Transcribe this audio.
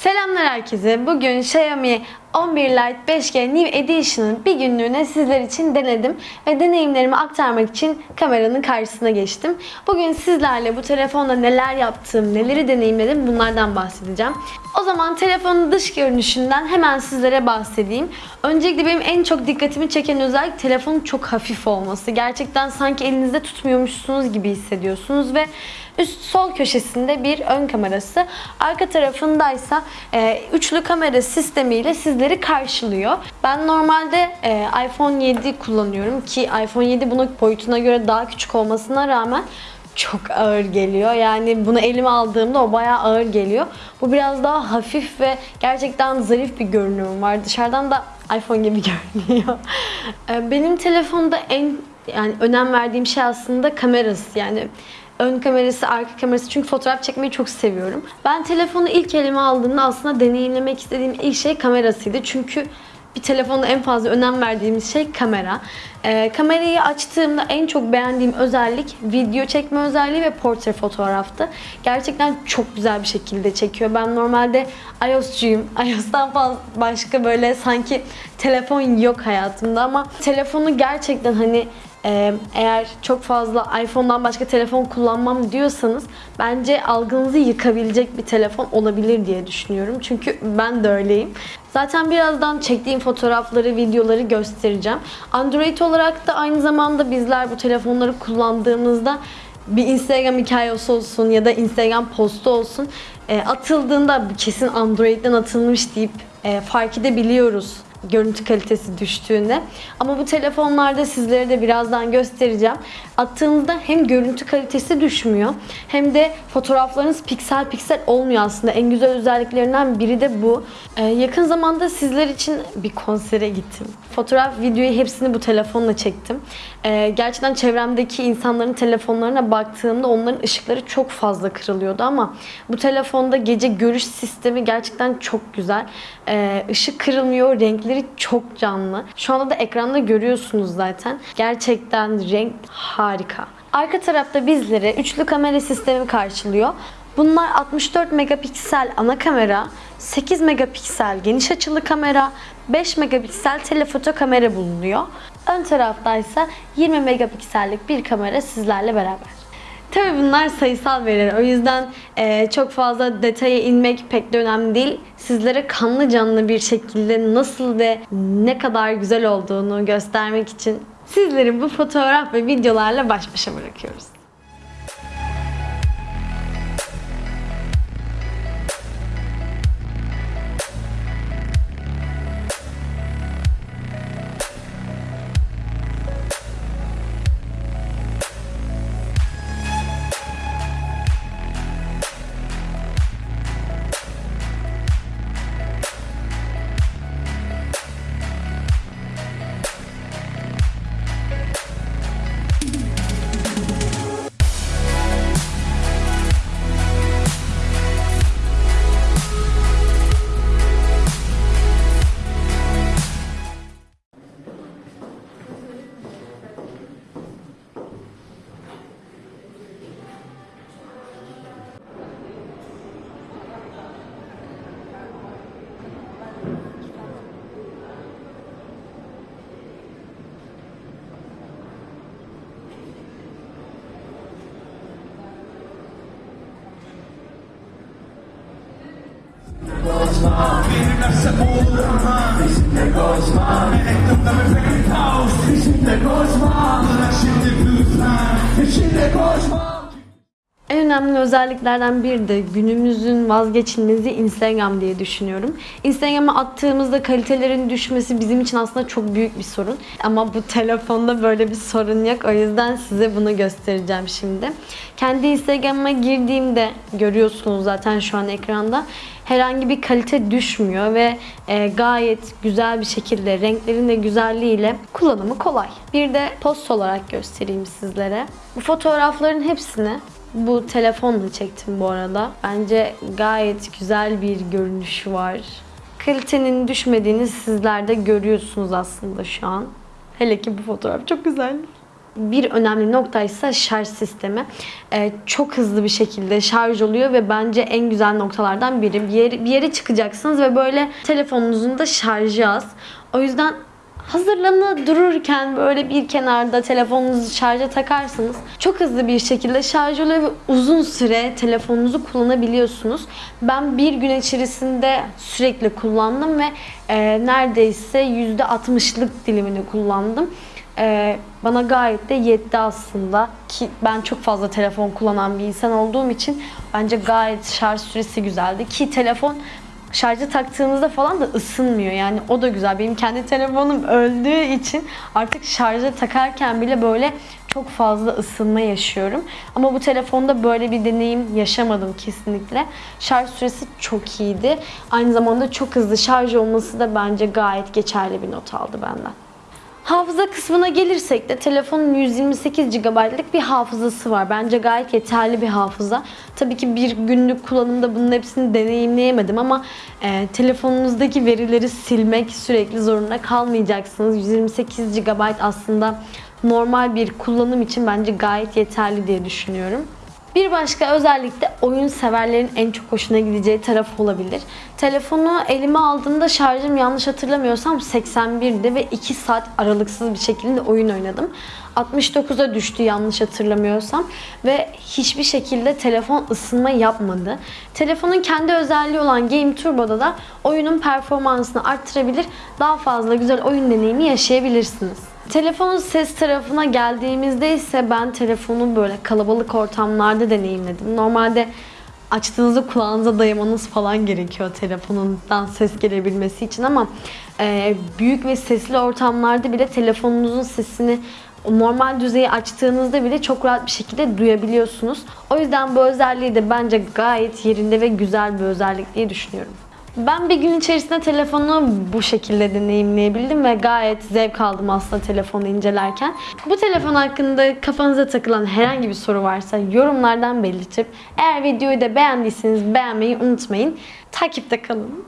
Selamlar herkese. Bugün Xiaomi 11 Lite 5G New Edition'ın bir günlüğüne sizler için denedim ve deneyimlerimi aktarmak için kameranın karşısına geçtim. Bugün sizlerle bu telefonla neler yaptım, neleri deneyimledim bunlardan bahsedeceğim. O zaman telefonun dış görünüşünden hemen sizlere bahsedeyim. Öncelikle benim en çok dikkatimi çeken özellik telefonun çok hafif olması. Gerçekten sanki elinizde tutmuyormuşsunuz gibi hissediyorsunuz ve Üst sol köşesinde bir ön kamerası, arka tarafındaysa e, üçlü kamera sistemiyle sizleri karşılıyor. Ben normalde e, iPhone 7 kullanıyorum ki iPhone 7 bunun boyutuna göre daha küçük olmasına rağmen çok ağır geliyor. Yani bunu elime aldığımda o bayağı ağır geliyor. Bu biraz daha hafif ve gerçekten zarif bir görünüm var. Dışarıdan da iPhone gibi görünüyor. E, Benim telefonda en yani önem verdiğim şey aslında kamerası. Yani ön kamerası, arka kamerası çünkü fotoğraf çekmeyi çok seviyorum. Ben telefonu ilk elime aldığımda aslında deneyimlemek istediğim ilk şey kamerasıydı. Çünkü bir telefonda en fazla önem verdiğimiz şey kamera. Ee, kamerayı açtığımda en çok beğendiğim özellik video çekme özelliği ve portre fotoğraftı. Gerçekten çok güzel bir şekilde çekiyor. Ben normalde iOS'cuyum. iOS'tan başka böyle sanki telefon yok hayatımda ama telefonu gerçekten hani ee, eğer çok fazla iPhone'dan başka telefon kullanmam diyorsanız bence algınızı yıkabilecek bir telefon olabilir diye düşünüyorum. Çünkü ben de öyleyim. Zaten birazdan çektiğim fotoğrafları, videoları göstereceğim. Android olarak da aynı zamanda bizler bu telefonları kullandığımızda bir Instagram hikayesi olsun ya da Instagram postu olsun e, atıldığında kesin Android'den atılmış deyip e, fark edebiliyoruz görüntü kalitesi düştüğünde. Ama bu telefonlarda sizlere de birazdan göstereceğim. Attığınızda hem görüntü kalitesi düşmüyor hem de fotoğraflarınız piksel piksel olmuyor aslında. En güzel özelliklerinden biri de bu. Ee, yakın zamanda sizler için bir konsere gittim. Fotoğraf, videoyu hepsini bu telefonla çektim. Ee, gerçekten çevremdeki insanların telefonlarına baktığımda onların ışıkları çok fazla kırılıyordu ama bu telefonda gece görüş sistemi gerçekten çok güzel. Ee, ışık kırılmıyor, renkleri çok canlı. Şu anda da ekranda görüyorsunuz zaten. Gerçekten renk harika. Arka tarafta bizlere üçlü kamera sistemi karşılıyor. Bunlar 64 megapiksel ana kamera, 8 megapiksel geniş açılı kamera, 5 megapiksel telefoto kamera bulunuyor. Ön taraftaysa 20 megapiksellik bir kamera sizlerle beraber. Tabii bunlar sayısal veriler. O yüzden e, çok fazla detaya inmek pek de önemli değil. Sizlere kanlı canlı bir şekilde nasıl ve ne kadar güzel olduğunu göstermek için sizleri bu fotoğraf ve videolarla baş başa bırakıyoruz. Zawsze budrona Izimde koşma Elektrumda müfekir kaos Izimde koşma Bırak şimdi büyüsen Izimde koşma. En önemli özelliklerden biri de günümüzün vazgeçilmezi Instagram diye düşünüyorum. Instagram'a attığımızda kalitelerin düşmesi bizim için aslında çok büyük bir sorun. Ama bu telefonda böyle bir sorun yok. O yüzden size bunu göstereceğim şimdi. Kendi Instagram'a girdiğimde görüyorsunuz zaten şu an ekranda herhangi bir kalite düşmüyor ve e, gayet güzel bir şekilde renklerin de güzelliğiyle kullanımı kolay. Bir de post olarak göstereyim sizlere. Bu fotoğrafların hepsini bu telefonla çektim bu arada. Bence gayet güzel bir görünüşü var. Kalitenin düşmediğini sizler de görüyorsunuz aslında şu an. Hele ki bu fotoğraf çok güzel. bir önemli nokta ise şarj sistemi. Ee, çok hızlı bir şekilde şarj oluyor ve bence en güzel noktalardan biri. Bir yere, bir yere çıkacaksınız ve böyle telefonunuzun da şarjı az. O yüzden hazırlanı dururken böyle bir kenarda telefonunuzu şarja takarsınız. Çok hızlı bir şekilde şarj oluyor ve uzun süre telefonunuzu kullanabiliyorsunuz. Ben bir gün içerisinde sürekli kullandım ve e, neredeyse %60'lık dilimini kullandım. E, bana gayet de yetti aslında ki ben çok fazla telefon kullanan bir insan olduğum için bence gayet şarj süresi güzeldi ki telefon şarja taktığınızda falan da ısınmıyor. Yani o da güzel. Benim kendi telefonum öldüğü için artık şarja takarken bile böyle çok fazla ısınma yaşıyorum. Ama bu telefonda böyle bir deneyim yaşamadım kesinlikle. Şarj süresi çok iyiydi. Aynı zamanda çok hızlı şarj olması da bence gayet geçerli bir not aldı benden. Hafıza kısmına gelirsek de telefonun 128 GB'lık bir hafızası var. Bence gayet yeterli bir hafıza. Tabii ki bir günlük kullanımda bunun hepsini deneyimleyemedim ama e, telefonunuzdaki verileri silmek sürekli zorunda kalmayacaksınız. 128 GB aslında normal bir kullanım için bence gayet yeterli diye düşünüyorum. Bir başka özellik de oyun severlerin en çok hoşuna gideceği taraf olabilir. Telefonu elime aldığımda şarjım yanlış hatırlamıyorsam 81'di ve 2 saat aralıksız bir şekilde oyun oynadım. 69'a düştü yanlış hatırlamıyorsam ve hiçbir şekilde telefon ısınma yapmadı. Telefonun kendi özelliği olan Game Turbo'da da oyunun performansını arttırabilir, daha fazla güzel oyun deneyimi yaşayabilirsiniz. Telefonun ses tarafına geldiğimizde ise ben telefonu böyle kalabalık ortamlarda deneyimledim. Normalde açtığınızda kulağınıza dayamanız falan gerekiyor telefonundan ses gelebilmesi için ama e, büyük ve sesli ortamlarda bile telefonunuzun sesini normal düzeyi açtığınızda bile çok rahat bir şekilde duyabiliyorsunuz. O yüzden bu özelliği de bence gayet yerinde ve güzel bir özellik diye düşünüyorum. Ben bir gün içerisinde telefonu bu şekilde deneyimleyebildim ve gayet zevk aldım aslında telefonu incelerken. Bu telefon hakkında kafanıza takılan herhangi bir soru varsa yorumlardan belirtip eğer videoyu da beğendiyseniz beğenmeyi unutmayın. Takipte kalın.